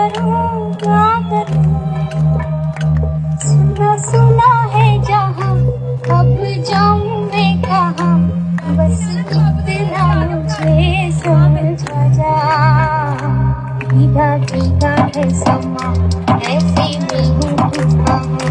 کروں کیا کروں سنا سنا ہے جہاں اب جاؤں میں کہاں بس اتنا مجھے سمجھا جا ہے سما میں ہوں